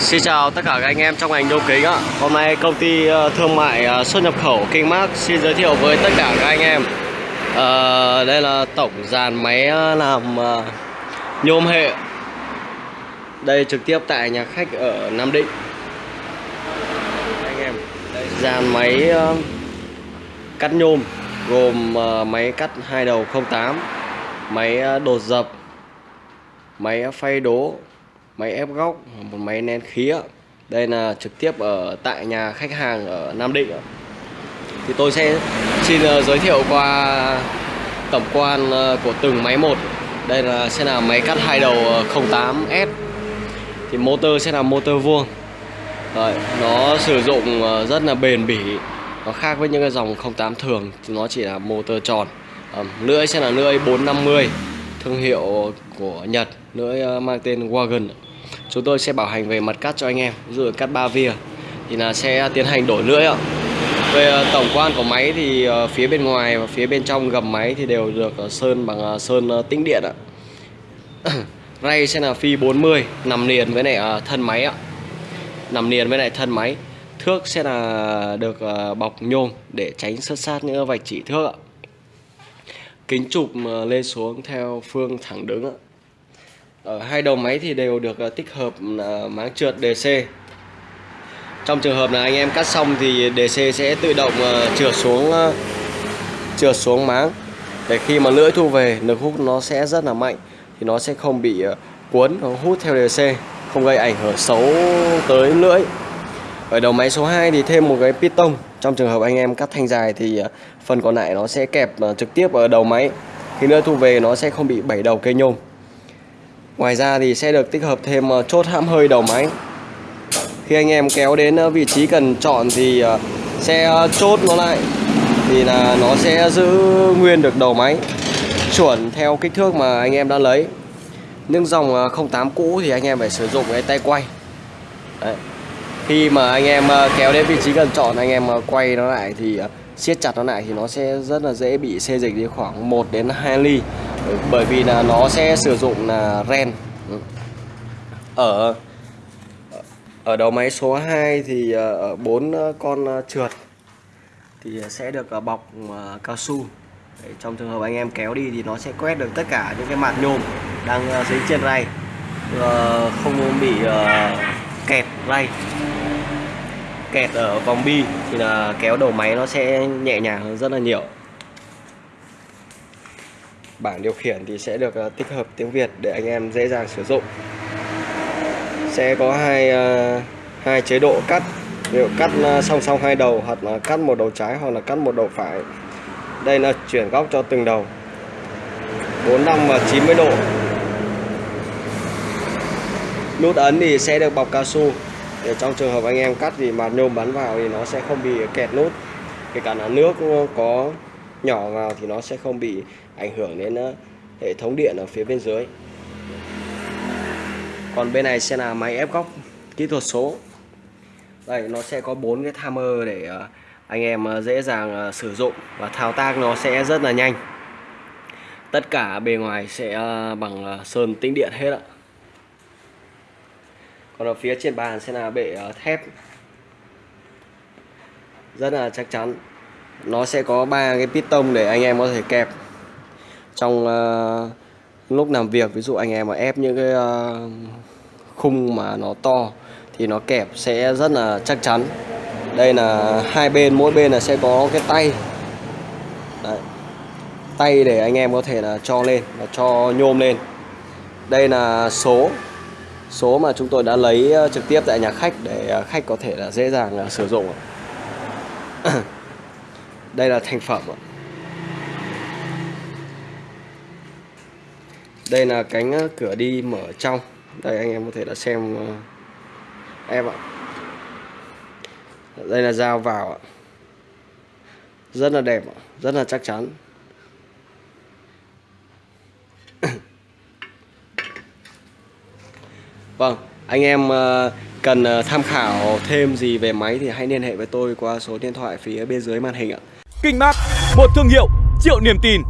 Xin chào tất cả các anh em trong ngành nhôm kính ạ. Hôm nay công ty ờ, thương mại ờ, xuất nhập khẩu Kingmark xin giới thiệu với tất cả các anh em. à, đây là tổng dàn máy làm nhôm hệ. Đây trực tiếp tại nhà khách ở Nam Định. Anh em, đây dàn máy cắt nhôm gồm máy cắt hai đầu 08, máy đột dập, máy phay đố máy ép góc một máy nén khí ạ. đây là trực tiếp ở tại nhà khách hàng ở Nam Định ạ. thì tôi sẽ xin ờ, giới thiệu qua tổng quan ờ, của từng máy một. Đây là sẽ là máy cắt hai đầu ờ, 08S thì motor sẽ là motor vuông. Đấy, nó sử dụng rất là bền bỉ. Nó khác với những cái dòng 08 thường thì nó chỉ là motor tròn. Lưỡi sẽ là lưỡi 450 thương hiệu của Nhật lưỡi mang tên Wagon chúng tôi sẽ bảo hành về mặt cắt cho anh em, ví dụ cắt ba via, thì là sẽ tiến hành đổi lưỡi ạ. Về ờ, tổng quan của máy thì ờ, phía bên ngoài và phía bên trong gầm máy thì đều được ờ, sơn bằng sơn tĩnh điện ạ. Ray sẽ là phi 40 nằm liền với lại thân máy ạ. Nằm liền với lại thân máy. Thước sẽ là được bọc nhôm để tránh sất sát những vạch chỉ thước ạ. Kính chụp lên xuống theo phương thẳng đứng ạ ở hai đầu máy thì đều được ờ, tích hợp ờ, máng trượt DC trong trường hợp là anh em cắt xong thì DC sẽ tự động trượt xuống trượt xuống máng. Để khi mà lưỡi thu về, lực hút nó sẽ rất là mạnh, thì nó sẽ không bị cuốn, nó hút theo DC không gây ảnh hưởng xấu tới lưỡi. Ở đầu máy số 2 thì thêm một cái piston. Trong trường hợp anh em cắt thanh dài thì phần còn lại nó sẽ kẹp trực tiếp ở đầu máy. Khi lưỡi thu về, nó sẽ không bị bảy đầu cây nhôm. Ngoài ra thì sẽ được tích hợp thêm ờ, chốt hãm hơi đầu máy. Khi anh em kéo đến ờ, vị trí cần chọn thì ờ, sẽ chốt nó lại. Thì là nó sẽ giữ nguyên được đầu máy, Chuẩn theo kích thước mà anh em đã lấy. Những dòng 08 cũ thì anh em phải sử dụng cái tay quay. Đấy. Khi mà anh em kéo đến vị trí cần chọn, anh em quay nó lại thì siết chặt nó lại thì nó sẽ rất là dễ bị xê dịch đi khoảng 1 đến 2 ly bởi- vì là nó sẽ sử dụng là ren ừ. ở ở đầu máy số 2 thì ờ, ở bốn ờ, con ờ, trượt thì sẽ được bọc cao su. Trong trường hợp anh em kéo đi thì nó sẽ quét được tất cả những cái mặt nhôm đang dính trên ray. Không bị kẹt ray. Kẹt ở vòng bi thì là kéo đầu máy nó sẽ nhẹ nhàng hơn rất là nhiều bảng điều khiển thì sẽ được ờ, tích hợp tiếng Việt để anh em dễ dàng sử dụng. Sẽ có hai ờ, hai chế độ cắt. Ví dụ cắt ờ, song song hai đầu hoặc là cắt một đầu trái hoặc là cắt một đầu phải. Đây là chuyển góc cho từng đầu. 45 và 90 độ. Nút ấn thì sẽ được bọc cao su. Để trong trường hợp anh em cắt thì mà nhôm bắn vào thì nó sẽ không bị kẹt nút. Kể cả là nước có nhỏ vào thì nó sẽ không bị ảnh hưởng đến ờ, hệ thống điện ở phía bên dưới. Còn bên này sẽ là máy ép góc kỹ thuật số. Đây, nó sẽ có bốn cái timer để ờ, anh em ờ, dễ dàng sử dụng và thao tác nó sẽ rất là nhanh. Tất cả bề ngoài sẽ bằng sơn tĩnh điện hết ạ. Còn ở phía trên bàn sẽ là bệ thép. Rất là chắc chắn nó sẽ có ba cái piston để anh em có thể kẹp. Trong uh, lúc làm việc ví dụ anh em mà ép những cái uh, khung mà nó to thì nó kẹp sẽ rất là chắc chắn. Đây là hai bên mỗi bên là sẽ có cái tay. Đấy. tay để anh em có thể là cho lên và cho nhôm lên. Đây là số. Số mà chúng tôi đã lấy ờ, trực tiếp tại nhà khách để khách có thể là dễ dàng sử dụng. đây là thành phẩm ạ. đây là cánh ờ, cửa đi mở trong. Đây anh em có thể là xem ờ, em ạ. Đây là dao vào ạ. Rất là đẹp ạ, rất là chắc chắn. Vâng, anh em ờ, cần ờ, tham khảo thêm gì về máy thì hãy liên hệ với tôi qua số điện thoại phía bên dưới màn hình ạ. Kinh Mát, một thương hiệu triệu niềm tin.